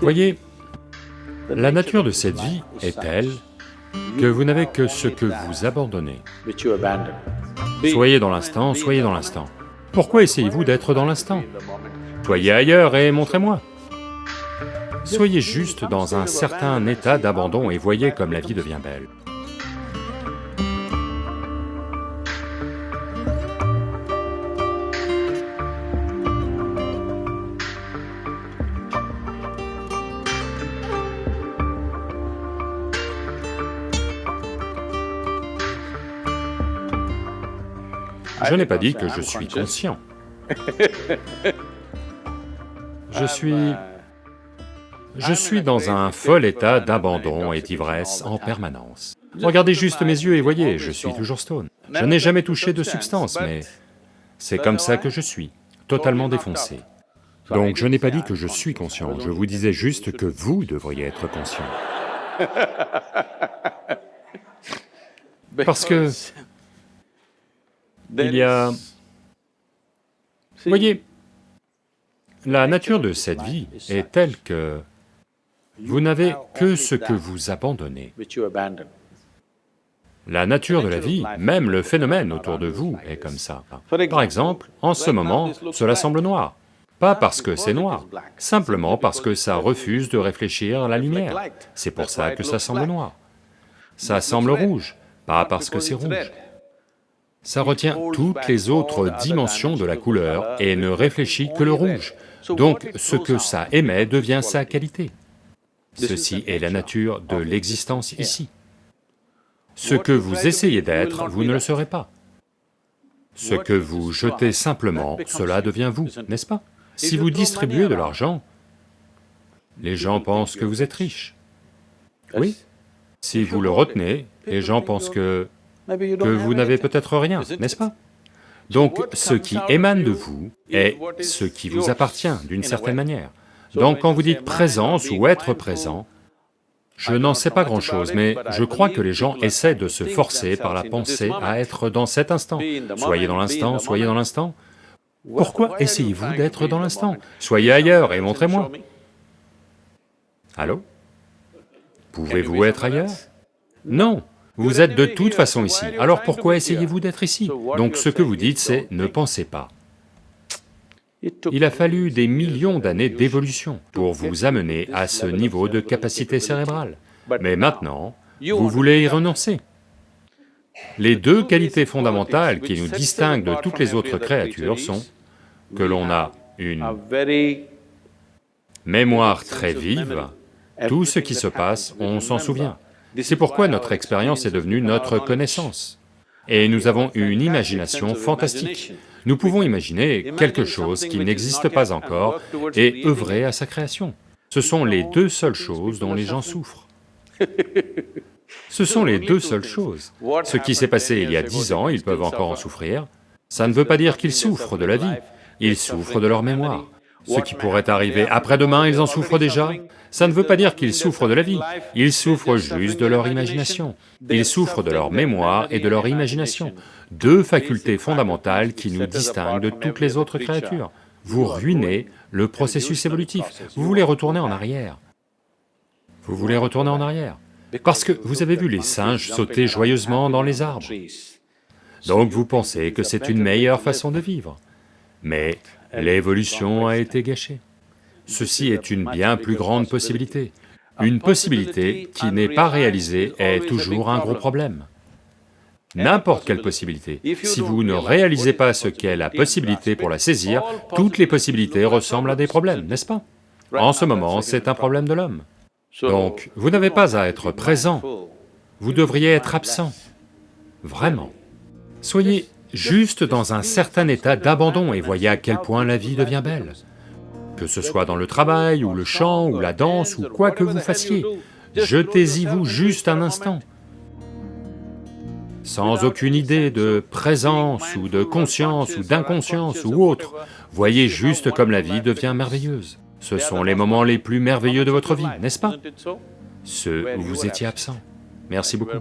Voyez, la nature de cette vie est telle que vous n'avez que ce que vous abandonnez. Soyez dans l'instant, soyez dans l'instant. Pourquoi essayez-vous d'être dans l'instant? Soyez ailleurs et montrez-moi. Soyez juste dans un certain état d'abandon et voyez comme la vie devient belle. Je n'ai pas dit que je suis conscient. Je suis... Je suis dans un fol état d'abandon et d'ivresse en permanence. Regardez juste mes yeux et voyez, je suis toujours stone. Je n'ai jamais touché de substance, mais c'est comme ça que je suis, totalement défoncé. Donc je n'ai pas dit que je suis conscient, je vous disais juste que vous devriez être conscient. Parce que il y a... Voyez, la nature de cette vie est telle que vous n'avez que ce que vous abandonnez. La nature de la vie, même le phénomène autour de vous est comme ça. Par exemple, en ce moment, cela semble noir. Pas parce que c'est noir, simplement parce que ça refuse de réfléchir à la lumière. C'est pour ça que ça semble noir. Ça semble rouge, pas parce que c'est rouge. Ça retient toutes les autres dimensions de la couleur et ne réfléchit que le rouge. Donc ce que ça émet devient sa qualité. Ceci est la nature de l'existence ici. Ce que vous essayez d'être, vous ne le serez pas. Ce que vous jetez simplement, cela devient vous, n'est-ce pas? Si vous distribuez de l'argent, les gens pensent que vous êtes riche. Oui. Si vous le retenez, les gens pensent que que vous n'avez peut-être rien, n'est-ce pas Donc ce qui émane de vous est ce qui vous appartient d'une certaine manière. Donc quand vous dites présence ou être présent, je n'en sais pas grand-chose, mais je crois que les gens essaient de se forcer par la pensée à être dans cet instant. Soyez dans l'instant, soyez dans l'instant. Pourquoi essayez-vous d'être dans l'instant Soyez ailleurs et montrez-moi. Allô Pouvez-vous être ailleurs Non, vous êtes de toute façon ici, alors pourquoi essayez-vous d'être ici Donc ce que vous dites c'est, ne pensez pas. Il a fallu des millions d'années d'évolution pour vous amener à ce niveau de capacité cérébrale. Mais maintenant, vous voulez y renoncer. Les deux qualités fondamentales qui nous distinguent de toutes les autres créatures sont que l'on a une mémoire très vive, tout ce qui se passe, on s'en souvient. C'est pourquoi notre expérience est devenue notre connaissance. Et nous avons une imagination fantastique. Nous pouvons imaginer quelque chose qui n'existe pas encore et œuvrer à sa création. Ce sont les deux seules choses dont les gens souffrent. Ce sont les deux seules choses. Ce qui s'est passé il y a dix ans, ils peuvent encore en souffrir. Ça ne veut pas dire qu'ils souffrent de la vie, ils souffrent de leur mémoire. Ce qui pourrait arriver après-demain, ils en souffrent déjà. Ça ne veut pas dire qu'ils souffrent de la vie, ils souffrent juste de leur imagination. Ils souffrent de leur mémoire et de leur imagination, deux facultés fondamentales qui nous distinguent de toutes les autres créatures. Vous ruinez le processus évolutif, vous voulez retourner en arrière. Vous voulez retourner en arrière, parce que vous avez vu les singes sauter joyeusement dans les arbres. Donc vous pensez que c'est une meilleure façon de vivre. Mais l'évolution a été gâchée. Ceci est une bien plus grande possibilité. Une possibilité qui n'est pas réalisée est toujours un gros problème. N'importe quelle possibilité, si vous ne réalisez pas ce qu'est la possibilité pour la saisir, toutes les possibilités ressemblent à des problèmes, n'est-ce pas? En ce moment, c'est un problème de l'homme. Donc, vous n'avez pas à être présent, vous devriez être absent, vraiment. Soyez juste dans un certain état d'abandon et voyez à quel point la vie devient belle. Que ce soit dans le travail, ou le chant, ou la danse, ou quoi que vous fassiez, jetez-y vous juste un instant. Sans aucune idée de présence, ou de conscience, ou d'inconscience, ou autre, voyez juste comme la vie devient merveilleuse. Ce sont les moments les plus merveilleux de votre vie, n'est-ce pas? Ceux où vous étiez absent. Merci beaucoup.